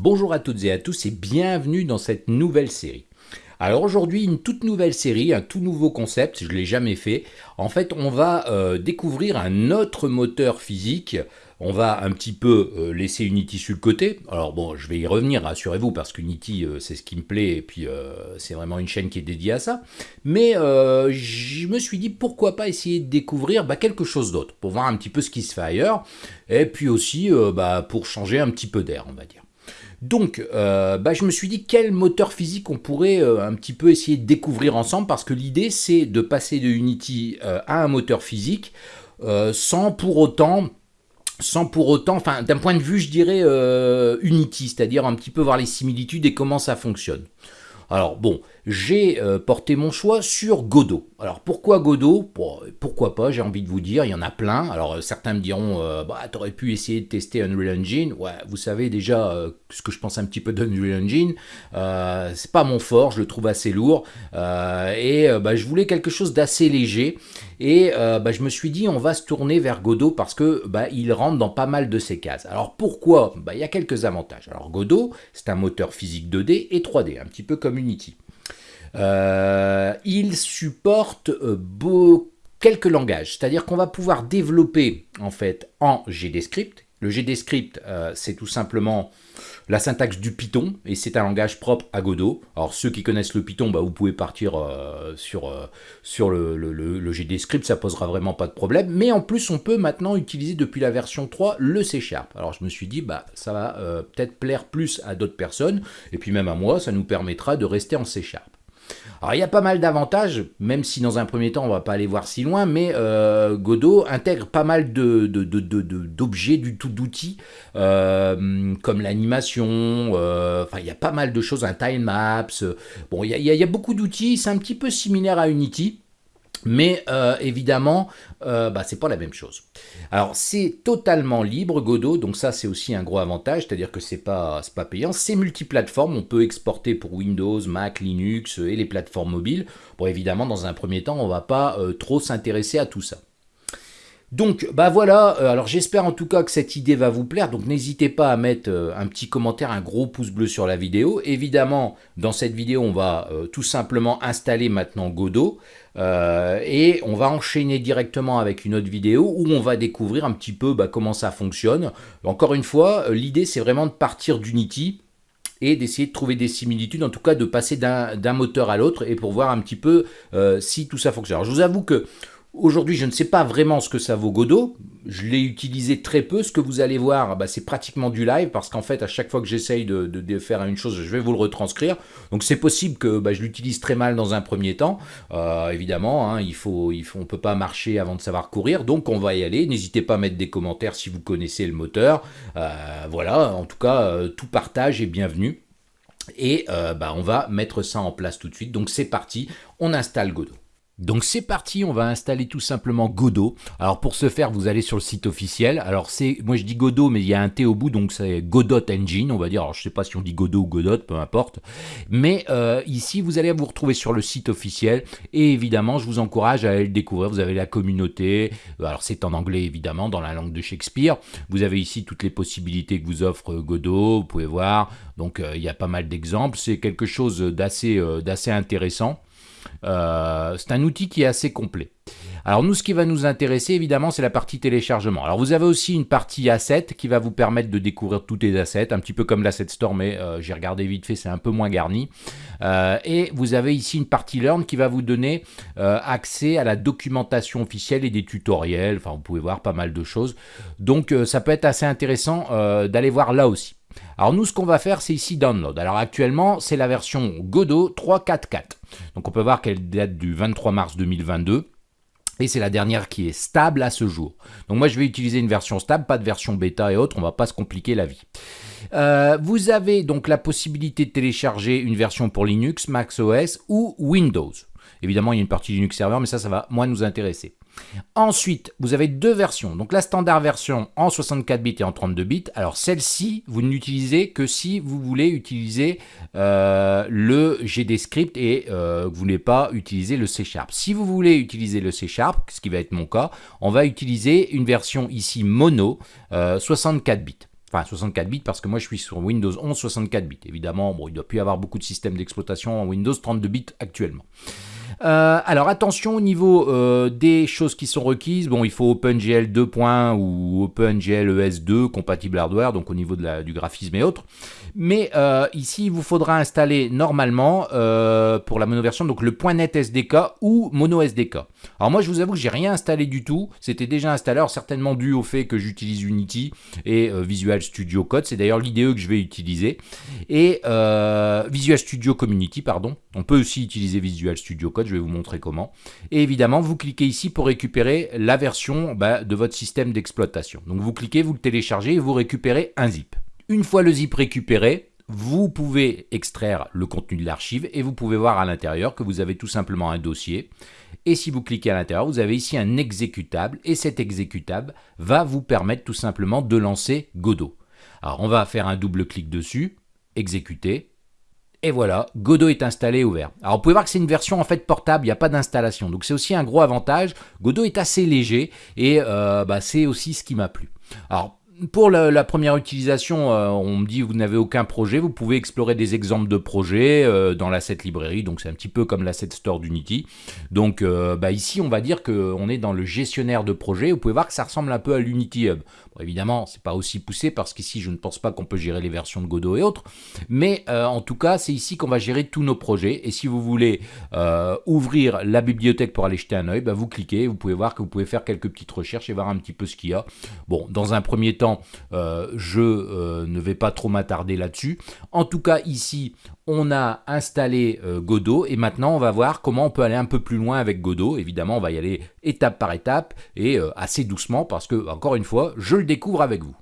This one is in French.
Bonjour à toutes et à tous et bienvenue dans cette nouvelle série. Alors aujourd'hui, une toute nouvelle série, un tout nouveau concept, je ne l'ai jamais fait. En fait, on va euh, découvrir un autre moteur physique. On va un petit peu euh, laisser Unity sur le côté. Alors bon, je vais y revenir, rassurez-vous, parce qu'Unity, euh, c'est ce qui me plaît, et puis c'est vraiment une chaîne qui est dédiée à ça. Mais je me suis dit, pourquoi pas essayer de découvrir bah, quelque chose d'autre, pour voir un petit peu ce qui se fait ailleurs, et puis aussi bah, pour changer un petit peu d'air, on va dire. Donc, euh, bah, je me suis dit quel moteur physique on pourrait euh, un petit peu essayer de découvrir ensemble, parce que l'idée c'est de passer de Unity euh, à un moteur physique sans pour autant sans pour autant, enfin d'un point de vue je dirais Unity, c'est-à-dire un petit peu voir les similitudes et comment ça fonctionne. Alors bon, j'ai euh, porté mon choix sur Godot. Alors pourquoi Godot? Pourquoi pas, j'ai envie de vous dire, il y en a plein. Alors euh, certains me diront, euh, bah t'aurais pu essayer de tester Unreal Engine. Ouais, vous savez déjà ce que je pense un petit peu d'Unreal Engine. c'est pas mon fort, je le trouve assez lourd. et bah, je voulais quelque chose d'assez léger. Et bah, je me suis dit, on va se tourner vers Godot parce que bah, il rentre dans pas mal de ces cases. Alors pourquoi? Bah, Il y a quelques avantages. Alors Godot, c'est un moteur physique 2D et 3D, un petit peu comme Euh, il supporte euh, quelques langages, c'est-à-dire qu'on va pouvoir développer en fait en GDScript. Le GDScript, euh, c'est tout simplement la syntaxe du Python, et c'est un langage propre à Godot. Alors ceux qui connaissent le Python, bah, vous pouvez partir sur, sur le, le, le, GDScript, ça posera vraiment pas de problème. Mais en plus, on peut maintenant utiliser depuis la version 3 le C Sharp. Alors je me suis dit, bah, ça va peut-être plaire plus à d'autres personnes, et puis même à moi, ça nous permettra de rester en C Sharp. Alors il y a pas mal d'avantages, même si dans un premier temps on va pas aller voir si loin, mais euh, Godot intègre pas mal d'objets, du tout d'outils, euh, comme l'animation, euh, enfin il y a pas mal de choses, un time maps, bon il y a beaucoup d'outils, c'est un petit peu similaire à Unity, mais euh, évidemment, euh, bah, c'est pas la même chose. Alors c'est totalement libre Godot, donc ça c'est aussi un gros avantage, c'est-à-dire que c'est pas, pas payant. C'est multiplateforme, on peut exporter pour Windows, Mac, Linux et les plateformes mobiles. Bon évidemment dans un premier temps on va pas euh, trop s'intéresser à tout ça. Donc, bah voilà, euh, alors j'espère en tout cas que cette idée va vous plaire, donc n'hésitez pas à mettre euh, un petit commentaire, un gros pouce bleu sur la vidéo. Évidemment, dans cette vidéo, on va euh, tout simplement installer maintenant Godot, et on va enchaîner directement avec une autre vidéo où on va découvrir un petit peu bah, comment ça fonctionne. Encore une fois, l'idée c'est vraiment de partir d'Unity, et d'essayer de trouver des similitudes, en tout cas de passer d'un moteur à l'autre et pour voir un petit peu si tout ça fonctionne. Alors je vous avoue que Aujourd'hui, je ne sais pas vraiment ce que ça vaut Godot. Je l'ai utilisé très peu. Ce que vous allez voir, bah, c'est pratiquement du live parce qu'en fait, à chaque fois que j'essaye de, faire une chose, je vais vous le retranscrire. Donc c'est possible que bah, je l'utilise très mal dans un premier temps. Euh, évidemment, hein, il faut, on ne peut pas marcher avant de savoir courir. Donc on va y aller. N'hésitez pas à mettre des commentaires si vous connaissez le moteur. Euh, voilà, en tout cas, euh, tout partage est bienvenu. Et bah, on va mettre ça en place tout de suite. Donc c'est parti, on installe Godot. Donc c'est parti, on va installer tout simplement Godot. Alors pour ce faire, vous allez sur le site officiel. Alors c'est, moi je dis Godot, mais il y a un T au bout, donc c'est Godot Engine, on va dire. Alors je sais pas si on dit Godot ou Godot, peu importe. Mais euh, ici, vous allez vous retrouver sur le site officiel. Et évidemment, je vous encourage à aller le découvrir. Vous avez la communauté. Alors c'est en anglais évidemment, dans la langue de Shakespeare. Vous avez ici toutes les possibilités que vous offre Godot. Vous pouvez voir. Donc euh, il y a pas mal d'exemples. C'est quelque chose euh, d'assez intéressant. Euh, c'est un outil qui est assez complet. Alors nous, ce qui va nous intéresser, évidemment, c'est la partie téléchargement. Alors vous avez aussi une partie asset qui va vous permettre de découvrir tous les assets, un petit peu comme l'asset store, mais euh, j'ai regardé vite fait, c'est un peu moins garni. Euh, et vous avez ici une partie learn qui va vous donner accès à la documentation officielle et des tutoriels. Enfin, vous pouvez voir pas mal de choses. Donc ça peut être assez intéressant d'aller voir là aussi. Alors nous, ce qu'on va faire, c'est ici Download. Alors actuellement, c'est la version Godot 3.4.4. Donc on peut voir qu'elle date du 23 mars 2022. Et c'est la dernière qui est stable à ce jour. Donc moi, je vais utiliser une version stable, pas de version bêta et autres. On va pas se compliquer la vie. Euh, vous avez donc la possibilité de télécharger une version pour Linux, Mac OS ou Windows. Évidemment, il y a une partie Linux Server, mais ça, ça va moins nous intéresser. Ensuite, vous avez deux versions. Donc la standard version en 64 bits et en 32 bits. Alors celle-ci, vous ne l'utilisez que si vous voulez utiliser euh, le GDScript et euh, vous ne voulez pas utiliser le C Sharp. Si vous voulez utiliser le C Sharp, ce qui va être mon cas, on va utiliser une version ici mono 64 euh, bits. Enfin, 64 bits parce que moi je suis sur Windows 11 64 bits. Évidemment, bon, il doit plus y avoir beaucoup de systèmes d'exploitation en Windows 32 bits actuellement. Euh, alors attention au niveau euh, des choses qui sont requises. Bon, il faut OpenGL 2. ou OpenGL ES2 compatible hardware, donc au niveau du graphisme et autres. Mais euh, ici, il vous faudra installer normalement pour la mono version donc le .NET SDK ou Mono SDK. Alors moi, je vous avoue que j'ai rien installé du tout. C'était déjà installé, certainement dû au fait que j'utilise Unity et Visual Studio Code. C'est d'ailleurs l'IDE que je vais utiliser et Visual Studio Community, pardon. On peut aussi utiliser Visual Studio Code je vais vous montrer comment. Et évidemment, vous cliquez ici pour récupérer la version bah, de votre système d'exploitation. Donc vous cliquez, vous le téléchargez et vous récupérez un zip. Une fois le zip récupéré, vous pouvez extraire le contenu de l'archive et vous pouvez voir à l'intérieur que vous avez tout simplement un dossier. Et si vous cliquez à l'intérieur, vous avez ici un exécutable et cet exécutable va vous permettre tout simplement de lancer Godot. Alors on va faire un double clic dessus, exécuter, et voilà, Godot est installé ouvert. Alors vous pouvez voir que c'est une version en fait portable, il n'y a pas d'installation. Donc c'est aussi un gros avantage. Godot est assez léger et euh, bah, c'est aussi ce qui m'a plu. Alors pour la, première utilisation, euh, on me dit vous n'avez aucun projet, vous pouvez explorer des exemples de projets euh, dans l'asset librairie, donc c'est un petit peu comme l'asset store d'Unity. Donc bah, ici on va dire qu'on est dans le gestionnaire de projet, vous pouvez voir que ça ressemble un peu à l'Unity Hub. Bon, évidemment, c'est pas aussi poussé parce qu'ici je ne pense pas qu'on peut gérer les versions de Godot et autres, mais en tout cas c'est ici qu'on va gérer tous nos projets. Et si vous voulez ouvrir la bibliothèque pour aller jeter un œil, bah, vous cliquez, vous pouvez voir que vous pouvez faire quelques petites recherches et voir un petit peu ce qu'il y a. Bon, dans un premier euh, je euh, ne vais pas trop m'attarder là-dessus. En tout cas, ici, on a installé euh, Godot et maintenant on va voir comment on peut aller un peu plus loin avec Godot. Évidemment, on va y aller étape par étape et assez doucement parce que, encore une fois, je le découvre avec vous.